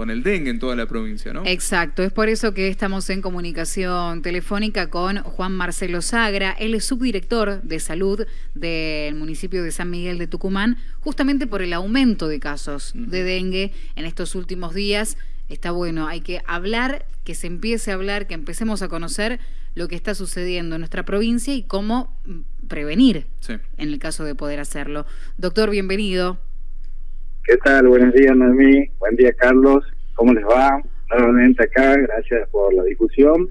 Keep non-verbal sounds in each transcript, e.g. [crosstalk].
con el dengue en toda la provincia, ¿no? Exacto, es por eso que estamos en comunicación telefónica con Juan Marcelo Sagra, él es subdirector de salud del municipio de San Miguel de Tucumán, justamente por el aumento de casos de dengue en estos últimos días. Está bueno, hay que hablar, que se empiece a hablar, que empecemos a conocer lo que está sucediendo en nuestra provincia y cómo mm, prevenir en el caso de poder hacerlo. Doctor, bienvenido. ¿Qué tal? Buenos días, Noemí. Buen día, Carlos. ¿Cómo les va? Nuevamente acá, gracias por la discusión.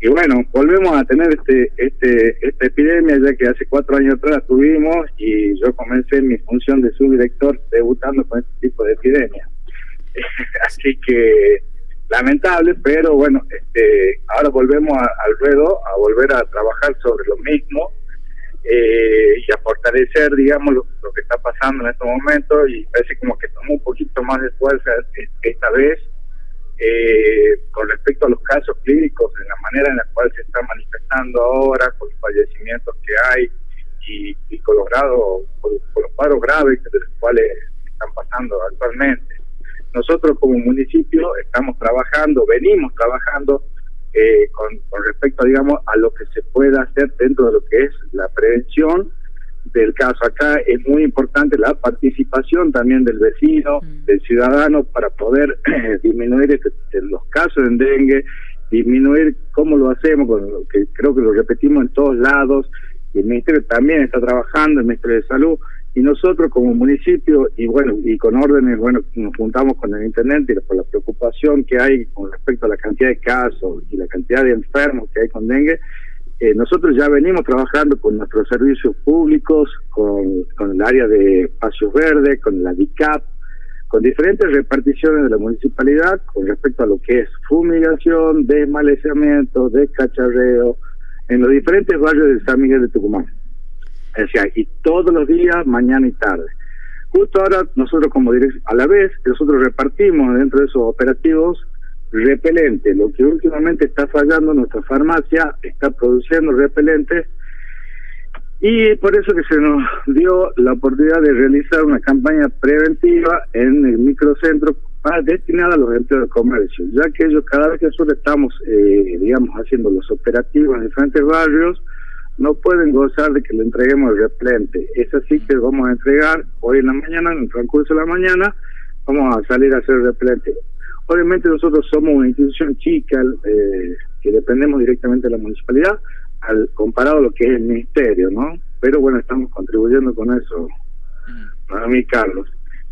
Y bueno, volvemos a tener este, este, esta epidemia, ya que hace cuatro años atrás tuvimos y yo comencé mi función de subdirector debutando con este tipo de epidemia. [laughs] Así que lamentable, pero bueno, este, ahora volvemos al ruedo, a volver a trabajar sobre lo mismo eh, y a fortalecer, digamos, lo, que está pasando en estos momentos y parece como que tomó un poquito más de fuerza esta vez eh, con respecto a los casos clínicos, en la manera en la cual se está manifestando ahora, con los fallecimientos que hay y, con los grados, con, los paros graves de los cuales están pasando actualmente. Nosotros como municipio estamos trabajando, venimos trabajando eh, con, respecto, digamos, a lo que se pueda hacer dentro de lo que es la prevención del caso. Acá es muy importante la participación también del vecino, mm. del ciudadano, para poder [clears throat] disminuir este, los casos de dengue, disminuir cómo lo hacemos, que creo que lo repetimos en todos lados, y el Ministerio también está trabajando, el Ministerio de Salud, y nosotros como municipio, y bueno, y con órdenes, bueno, nos juntamos con el Intendente por la preocupación que hay con respecto a la cantidad de casos y la cantidad de enfermos que hay con dengue, eh, nosotros ya venimos trabajando con nuestros servicios públicos, con, con el área de espacios verdes, con la DICAP, con diferentes reparticiones de la municipalidad con respecto a lo que es fumigación, desmalezamiento, descacharreo, en los diferentes barrios de San Miguel de Tucumán. Sea, y todos los días, mañana y tarde. Justo ahora, nosotros como dirección, a la vez, nosotros repartimos dentro de esos operativos repelente. Lo que últimamente está fallando, nuestra farmacia está produciendo repelentes y por eso que se nos dio la oportunidad de realizar una campaña preventiva en el microcentro destinada a los empleos de comercio, ya que ellos cada vez que nosotros estamos, eh, digamos, haciendo los operativos en diferentes barrios, no pueden gozar de que le entreguemos el replente. Es así que vamos a entregar hoy en la mañana, en el transcurso de la mañana, vamos a salir a hacer el replente. Obviamente nosotros somos una institución chica eh, que dependemos directamente de la municipalidad, al comparado a lo que es el ministerio, ¿no? Pero bueno, estamos contribuyendo con eso, a mí Carlos.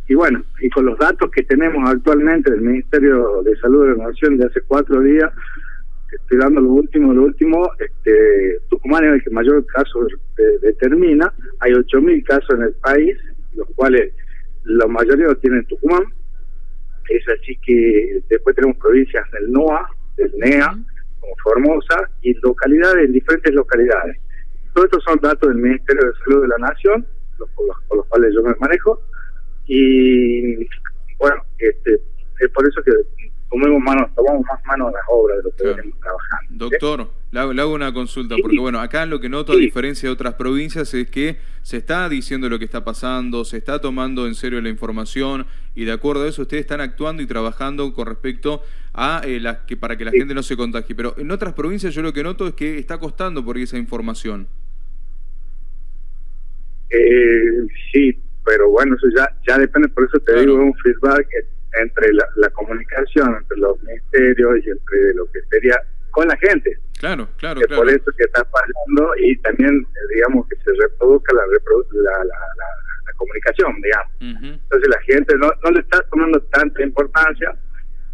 Y bueno, y con los datos que tenemos actualmente del Ministerio de Salud de la Nación de hace cuatro días, estoy dando lo último, lo último, este, Tucumán es el que mayor caso determina, hay 8.000 casos en el país, los cuales la mayoría lo tienen Tucumán, es así que después tenemos provincias del NOA, del NEA, como Formosa, y localidades, en diferentes localidades. Todos estos son datos del Ministerio de Salud de la Nación, los, por, los, cuales yo me manejo, y bueno, este, es por eso que tomemos mano, tomamos más mano a las obras de lo que venimos trabajando. Doctor, le, hago, una consulta, porque bueno, acá lo que noto, a diferencia de otras provincias, es que se está diciendo lo que está pasando, se está tomando en serio la información, y de acuerdo a eso ustedes están actuando y trabajando con respecto a eh, las que para que la gente no se contagie. Pero en otras provincias yo lo que noto es que está costando por esa información. Eh, sí, pero bueno, eso ya, ya depende, por eso te digo, un feedback entre la, comunicación entre los ministerios y entre lo que sería con la gente. Claro, claro, que Por eso que está pasando y también, eh, digamos, que se reproduzca la, la, la, comunicación, digamos. Entonces la gente no, no le está tomando tanta importancia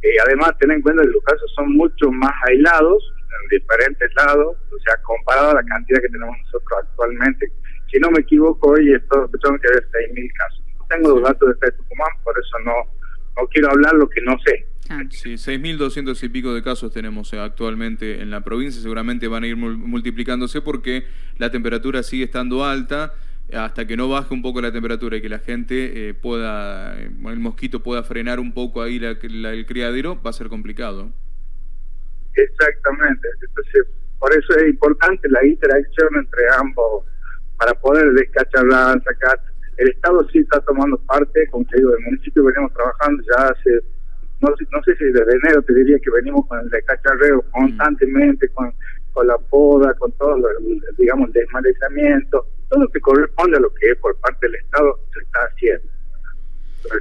y además ten en cuenta que los casos son mucho más aislados en diferentes lados, o sea, comparado a la cantidad que tenemos nosotros actualmente. Si no me equivoco, hoy estoy escuchando que hay 6.000 casos. No tengo los datos de Tucumán, por eso no no quiero hablar lo que no sé. Ah. Sí, 6.200 y pico de casos tenemos eh, actualmente en la provincia, seguramente van a ir multiplicándose porque la temperatura sigue estando alta, hasta que no baje un poco la temperatura y que la gente eh, pueda, eh, el mosquito pueda frenar un poco ahí el criadero, va a ser complicado. Exactamente, entonces por eso es importante la interacción entre ambos para poder descacharrar, sacar el Estado sí está tomando parte, como te digo, el municipio venimos trabajando ya hace no, no sé si desde enero te diría que venimos con el descacharreo constantemente, con, con la poda, con todo, digamos, el desmalezamiento, todo lo que corresponde a lo que es por parte del Estado se está haciendo.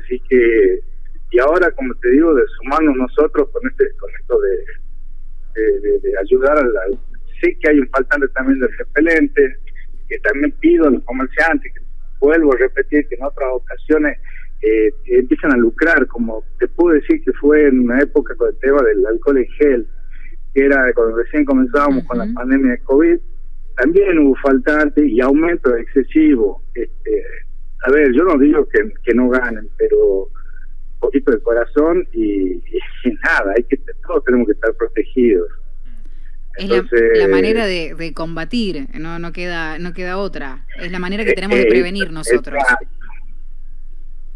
Así que, y ahora, como te digo, de sumarnos nosotros con este con esto de, de, ayudar al, Sé que hay un faltante también de repelente, que también pido a los comerciantes, que vuelvo a repetir que en otras ocasiones eh, empiezan a lucrar, como te puedo decir que fue en una época con el tema del alcohol en gel, que era cuando recién comenzábamos con la pandemia de COVID, también hubo faltante y aumento excesivo. Este, a ver, yo no digo que, que no ganen, pero un poquito de corazón y, [laughs] y nada, hay que todos tenemos que estar protegidos. Es la, manera de, de, combatir, no no queda no queda otra. Es la manera que tenemos de prevenir nosotros.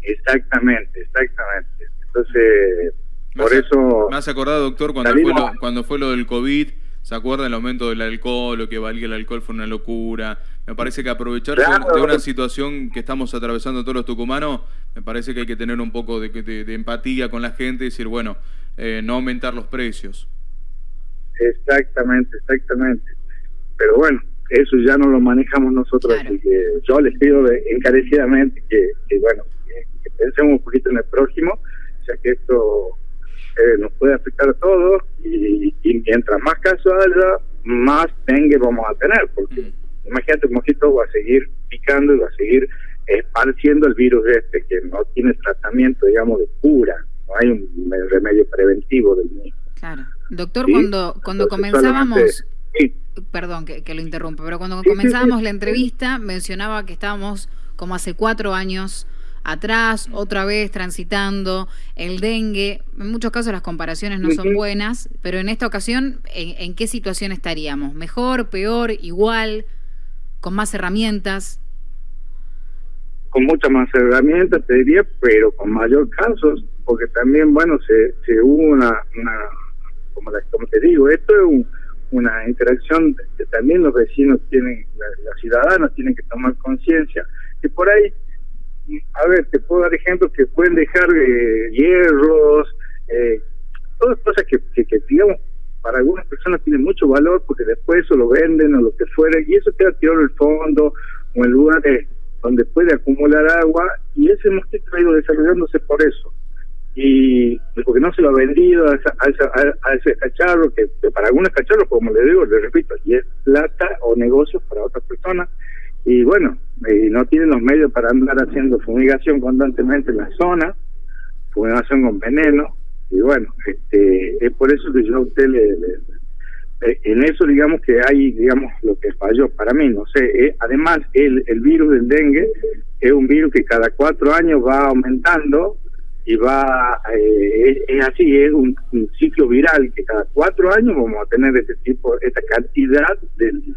Exactamente, exactamente. Entonces, por eso... Me has acordado, doctor, cuando fue, lo, cuando fue lo del COVID, ¿se acuerda el aumento del alcohol, lo que valía el alcohol fue una locura? Me parece que aprovechar de una situación que estamos atravesando todos los tucumanos, me parece que hay que tener un poco de, de, empatía con la gente y decir, bueno, eh, no aumentar los precios. Exactamente, exactamente. Pero bueno, eso ya no lo manejamos nosotros, así que yo les pido encarecidamente que, que bueno, pensemos un poquito en el próximo, ya que esto eh, nos puede afectar a todos y, mientras más casos haya, más dengue vamos a tener, porque mm. imagínate, el mosquito va a seguir picando y va a seguir esparciendo el virus este, que no tiene tratamiento, digamos, de cura, no hay un remedio preventivo del mismo. Claro. Doctor, cuando, cuando comenzábamos... Perdón que, lo interrumpa, pero cuando comenzábamos la entrevista mencionaba que estábamos como hace cuatro años atrás, otra vez transitando, el dengue. En muchos casos las comparaciones no son buenas, pero en esta ocasión, ¿en, qué situación estaríamos? ¿Mejor, peor, igual, con más herramientas? Con muchas más herramientas, te diría, pero con mayor casos, porque también, bueno, se, se hubo una, una como, como te digo, esto es una interacción que también los vecinos tienen, los ciudadanos tienen que tomar conciencia, que por ahí a ver, te puedo dar ejemplos que pueden dejar eh, hierros, eh, todas cosas que, que, digamos, para algunas personas tienen mucho valor porque después eso lo venden o lo que fuera, y eso queda tirado en el fondo o en lugares donde puede acumular agua, y ese mosquito ha ido desarrollándose por eso. Y porque no se lo ha vendido a, a, ese cacharro, que, para algunos cacharros, como le digo, le repito, y es plata o negocios para otras personas, y bueno, y no tienen los medios para andar haciendo fumigación constantemente en la zona, fumigación con veneno, y bueno, este es por eso que yo a usted le, eh, en eso digamos que hay, digamos, lo que falló para mí, no sé, eh, además el, el virus del dengue es un virus que cada cuatro años va aumentando y va, eh, es, así, es un, ciclo viral que cada cuatro años vamos a tener este tipo, esta cantidad del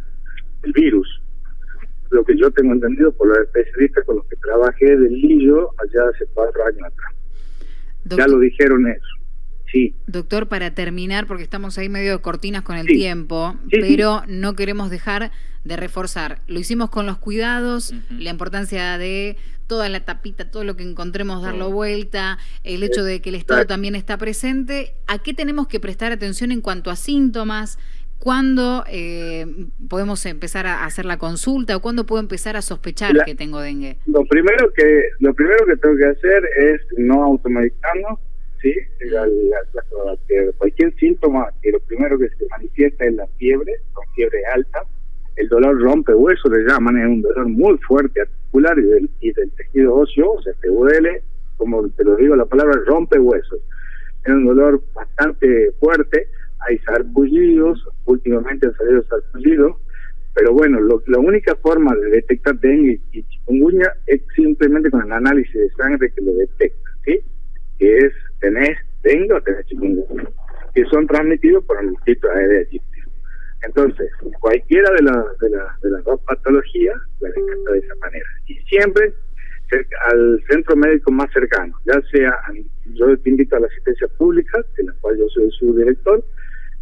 virus lo que yo tengo entendido por los especialistas con los que trabajé del Lillo allá hace cuatro años atrás. ya lo dijeron eso. Sí. Doctor, para terminar, porque estamos ahí medio de cortinas con el tiempo, pero no queremos dejar de reforzar. Lo hicimos con los cuidados, la importancia de toda la tapita, todo lo que encontremos, darlo vuelta, el hecho de que el Estado también está presente. ¿A qué tenemos que prestar atención en cuanto a síntomas? ¿Cuándo eh, podemos empezar a hacer la consulta o cuándo puedo empezar a sospechar que tengo dengue? Lo primero que lo primero que tengo que hacer es no automedicarnos, ¿sí? cualquier síntoma que lo primero que se manifiesta es la fiebre, con fiebre alta, el dolor rompe hueso, le llaman, es un dolor muy fuerte articular y del, y del tejido óseo, o sea, te duele, como te lo digo, la palabra rompe huesos. Es un dolor bastante fuerte, hay sarpullidos, últimamente han salido sarpullidos, pero bueno, lo, la única forma de detectar dengue y chikungunya es simplemente con el análisis de sangre que lo detecta, ¿sí? Que es, tenés dengue o tenés chikungunya, que son transmitidos por el mosquito aegypti. Entonces, cualquiera de, de, de las dos patologías la detecta de esa manera. Y siempre al centro médico más cercano, ya sea, yo te invito a la asistencia pública, de la cual yo soy su director,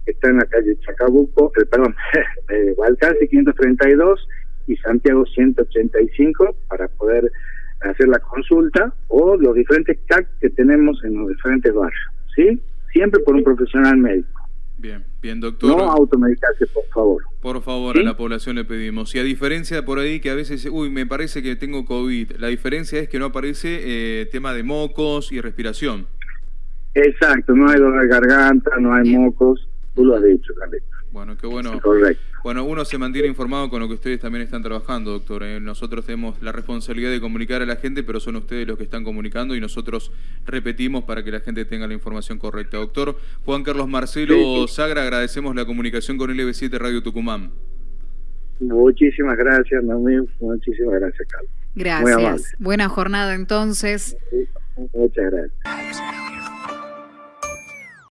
está en la calle Chacabuco, eh, perdón, [laughs] eh, 532 y Santiago 185 para poder hacer la consulta o los diferentes CAC que tenemos en los diferentes barrios, ¿sí? Siempre por un profesional médico. Bien, bien, doctor. No automedicarse, por favor. Por favor, a la población le pedimos. Y a diferencia por ahí que a veces, uy, me parece que tengo COVID, la diferencia es que no aparece eh, tema de mocos y respiración. Exacto, no hay dolor de garganta, no hay mocos, tú lo has dicho, Carlito. Bueno, qué bueno. Correcto. Bueno, uno se mantiene informado con lo que ustedes también están trabajando, doctor. ¿eh? Nosotros tenemos la responsabilidad de comunicar a la gente, pero son ustedes los que están comunicando y nosotros repetimos para que la gente tenga la información correcta. Doctor Juan Carlos Marcelo Sagra, agradecemos la comunicación con LB7 Radio Tucumán. Muchísimas gracias, Nami. Muchísimas gracias, Carlos. Gracias. Buena jornada entonces. Muchas gracias.